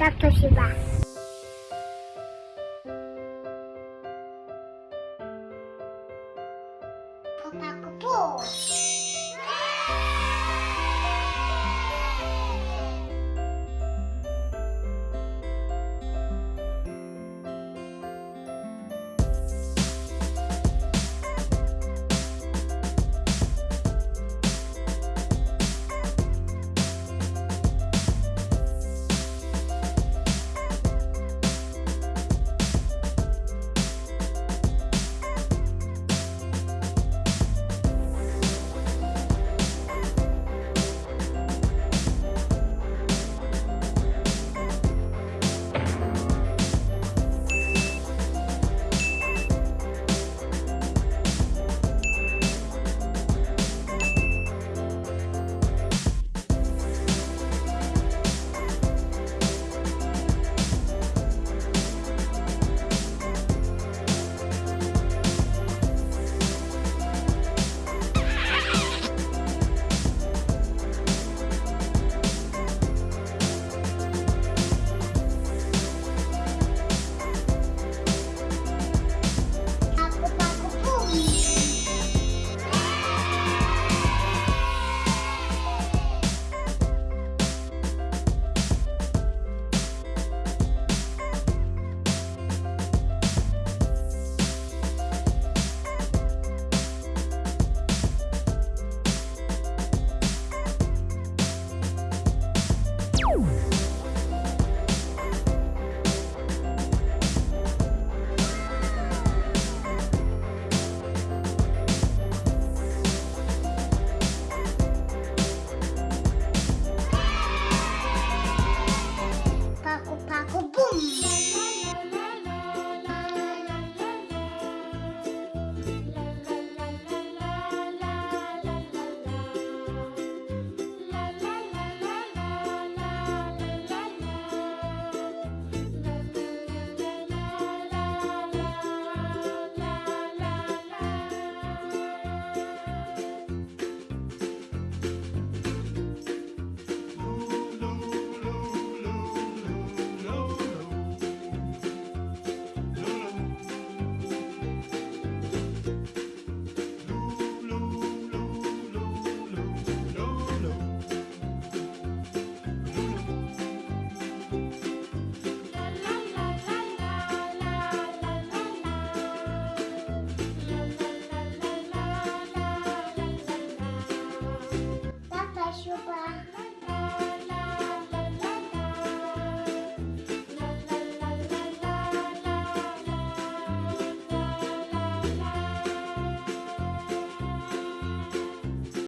Так то всегда. Купа-купу.